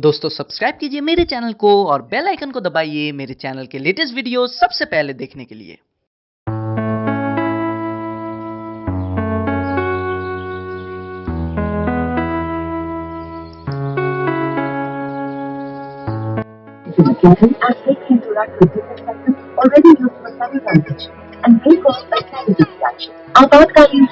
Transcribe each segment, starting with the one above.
दोस्तों सब्सक्राइब कीजिए मेरे चैनल को और बेल आइकन को दबाइए मेरे चैनल के लेटेस्ट वीडियो सबसे पहले देखने के लिए। आपातकालीन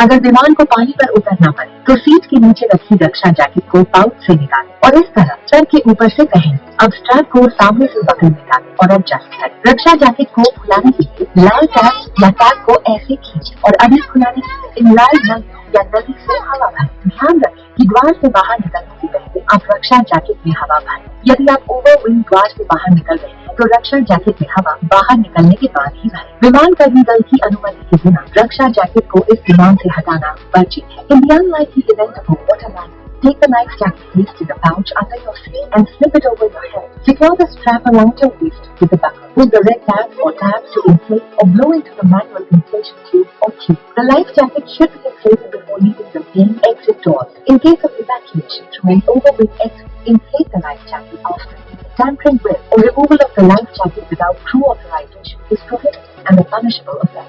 अगर विमान को पानी पर उतरना पड़े तो सीट के नीचे रखी रक्षा जैकेट को पाउच से निकालें और इस तरह सर के ऊपर से पहने अब स्ट्रैप को सामने से बगल निकालें और एडजस्ट करें रक्षा जैकेट को खुलाने के लिए लाल टैप या टैप को ऐसे खींचें और अभी खुलाने के लिए लाल नल या नदी से हवा भरें। ध्यान रखें कि द्वार से बाहर निकलने से पहले आप रक्षा जैकेट में हवा भरें। यदि आप ओवर विंग द्वार से बाहर निकल रहे हैं तो रक्षा जैकेट में हवा बाहर निकलने के बाद ही भरें विमान कर्मी दल की अनुमति के बिना रक्षा जैकेट को इस विमान से हटाना वर्जित है इन the unlikely event of a water line Take the life jacket in the pouch under your seat and slip it over your head. Secure the strap around your waist with a buckle. Pull the red tab or tabs to inflate or blow into the manual inflation tube or tube. The life jacket should be inflated before leaving the main exit doors. In case of evacuation through an overweight exit, inflate the life jacket after. Tampering with or removal of the life jacket without crew authorization is prohibited and a punishable offense.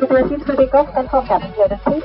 Securities for takeoff and for cabin clearance,